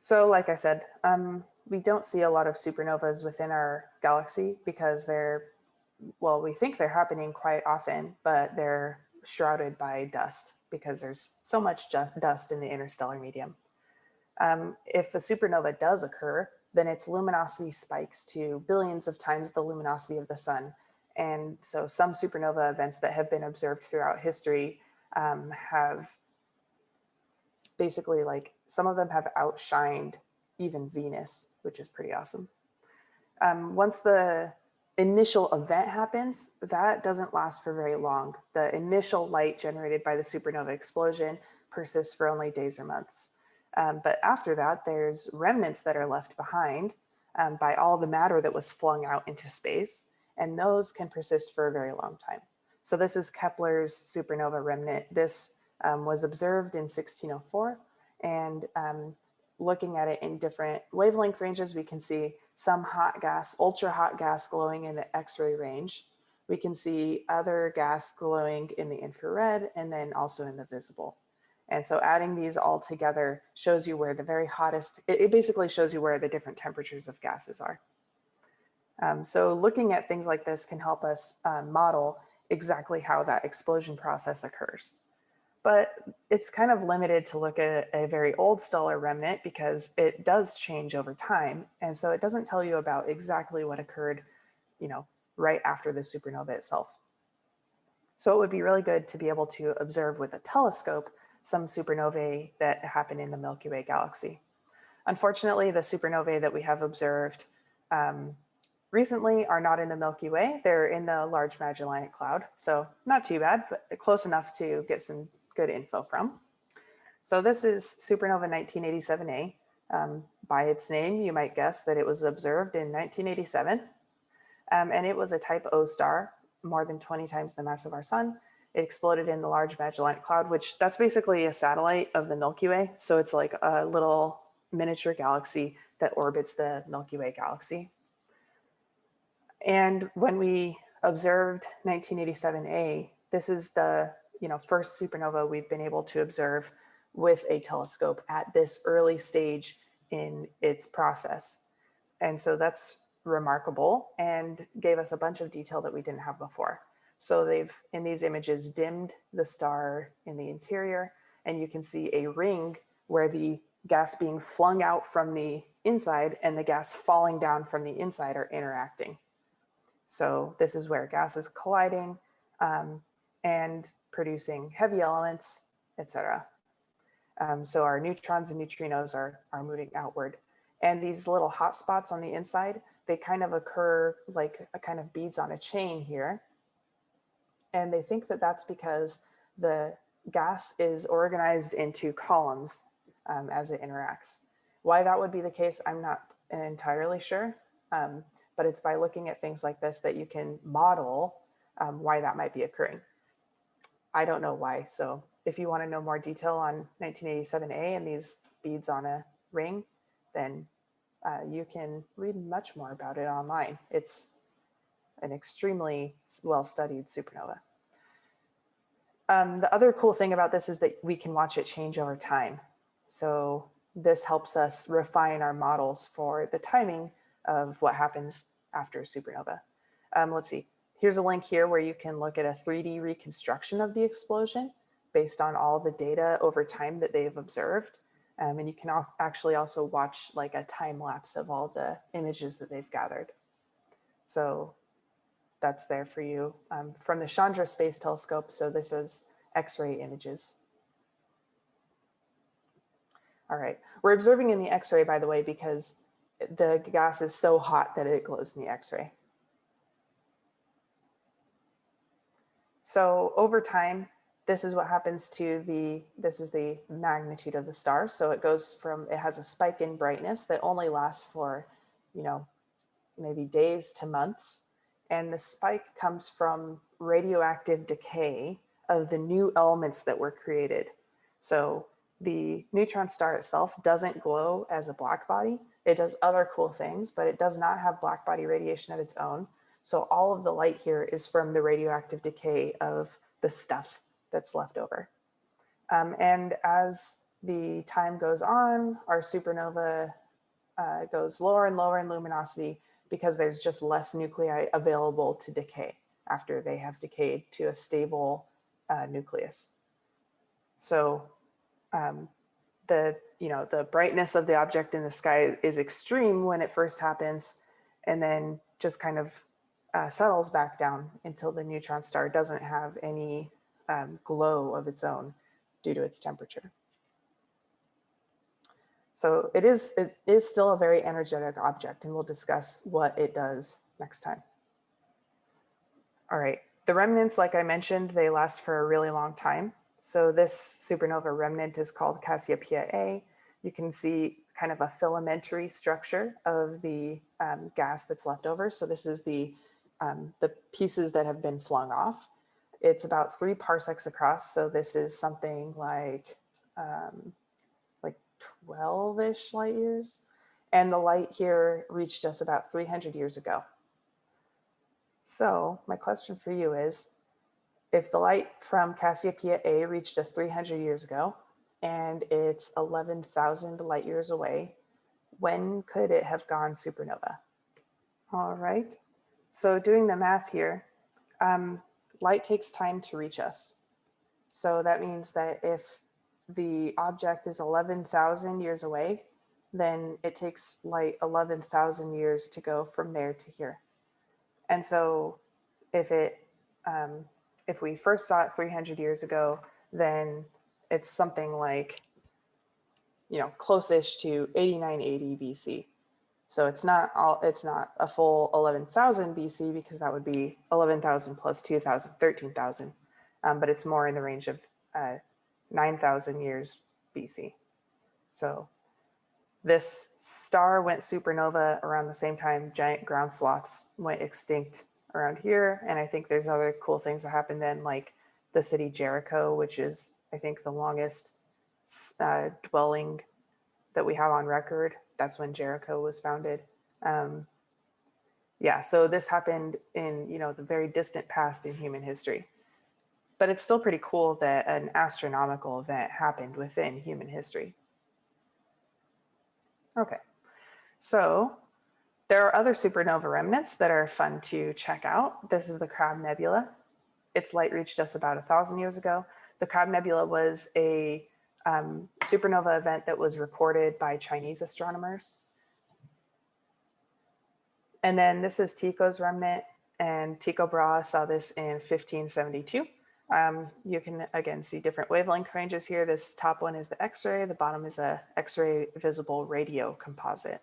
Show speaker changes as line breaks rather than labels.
So like I said, um, we don't see a lot of supernovas within our galaxy because they're, well, we think they're happening quite often, but they're shrouded by dust because there's so much dust in the interstellar medium. Um, if a supernova does occur, then its luminosity spikes to billions of times the luminosity of the sun. And so some supernova events that have been observed throughout history um, have basically like some of them have outshined even Venus, which is pretty awesome. Um, once the initial event happens, that doesn't last for very long. The initial light generated by the supernova explosion persists for only days or months. Um, but after that, there's remnants that are left behind um, by all the matter that was flung out into space, and those can persist for a very long time. So this is Kepler's supernova remnant. This um, was observed in 1604, and um, looking at it in different wavelength ranges, we can see some hot gas, ultra hot gas glowing in the X-ray range. We can see other gas glowing in the infrared and then also in the visible. And so adding these all together shows you where the very hottest, it, it basically shows you where the different temperatures of gases are. Um, so looking at things like this can help us uh, model exactly how that explosion process occurs. But it's kind of limited to look at a very old stellar remnant because it does change over time. And so it doesn't tell you about exactly what occurred, you know, right after the supernova itself. So it would be really good to be able to observe with a telescope some supernovae that happen in the Milky Way galaxy. Unfortunately, the supernovae that we have observed um, recently are not in the Milky Way. They're in the Large Magellanic Cloud. So not too bad, but close enough to get some good info from. So this is supernova 1987A. Um, by its name, you might guess that it was observed in 1987. Um, and it was a type O star, more than 20 times the mass of our sun. It exploded in the Large Magellanic Cloud, which that's basically a satellite of the Milky Way. So it's like a little miniature galaxy that orbits the Milky Way galaxy. And when we observed 1987A, this is the you know first supernova we've been able to observe with a telescope at this early stage in its process. And so that's remarkable and gave us a bunch of detail that we didn't have before. So they've, in these images, dimmed the star in the interior, and you can see a ring where the gas being flung out from the inside and the gas falling down from the inside are interacting. So this is where gas is colliding um, and producing heavy elements, etc. Um, so our neutrons and neutrinos are, are moving outward. And these little hot spots on the inside, they kind of occur like a kind of beads on a chain here. And they think that that's because the gas is organized into columns um, as it interacts. Why that would be the case, I'm not entirely sure, um, but it's by looking at things like this that you can model um, why that might be occurring. I don't know why. So if you want to know more detail on 1987A and these beads on a ring, then uh, you can read much more about it online. It's an extremely well-studied supernova. Um, the other cool thing about this is that we can watch it change over time. So this helps us refine our models for the timing of what happens after supernova. Um, let's see, here's a link here where you can look at a 3D reconstruction of the explosion based on all the data over time that they've observed. Um, and you can actually also watch like a time lapse of all the images that they've gathered. So that's there for you um, from the Chandra Space Telescope. So this is X-ray images. All right, we're observing in the X-ray, by the way, because the gas is so hot that it glows in the X-ray. So over time, this is what happens to the, this is the magnitude of the star. So it goes from, it has a spike in brightness that only lasts for, you know, maybe days to months. And the spike comes from radioactive decay of the new elements that were created. So the neutron star itself doesn't glow as a black body. It does other cool things, but it does not have black body radiation of its own. So all of the light here is from the radioactive decay of the stuff that's left over. Um, and as the time goes on, our supernova uh, goes lower and lower in luminosity because there's just less nuclei available to decay after they have decayed to a stable uh, nucleus. So um, the, you know, the brightness of the object in the sky is extreme when it first happens and then just kind of uh, settles back down until the neutron star doesn't have any um, glow of its own due to its temperature. So it is, it is still a very energetic object and we'll discuss what it does next time. All right, the remnants, like I mentioned, they last for a really long time. So this supernova remnant is called Cassiopeia A. You can see kind of a filamentary structure of the um, gas that's left over. So this is the, um, the pieces that have been flung off. It's about three parsecs across. So this is something like, um, like 12-ish light years. And the light here reached us about 300 years ago. So my question for you is, if the light from Cassiopeia A reached us 300 years ago, and it's 11,000 light years away, when could it have gone supernova? All right, so doing the math here, um, light takes time to reach us. So that means that if the object is 11,000 years away, then it takes light 11,000 years to go from there to here. And so if it, um, if we first saw it 300 years ago, then it's something like, you know, close-ish to 8980 BC. So it's not all, it's not a full 11,000 BC because that would be 11,000 plus 2,000, 13,000. Um, but it's more in the range of uh, 9,000 years BC. So this star went supernova around the same time giant ground sloths went extinct around here. And I think there's other cool things that happened then, like the city Jericho, which is, I think, the longest uh, dwelling that we have on record. That's when Jericho was founded. Um, yeah, so this happened in, you know, the very distant past in human history. But it's still pretty cool that an astronomical event happened within human history. Okay, so there are other supernova remnants that are fun to check out. This is the Crab Nebula. Its light reached us about a thousand years ago. The Crab Nebula was a um, supernova event that was recorded by Chinese astronomers. And then this is Tycho's remnant and Tycho Brahe saw this in 1572. Um, you can again see different wavelength ranges here. This top one is the X-ray, the bottom is a X-ray visible radio composite.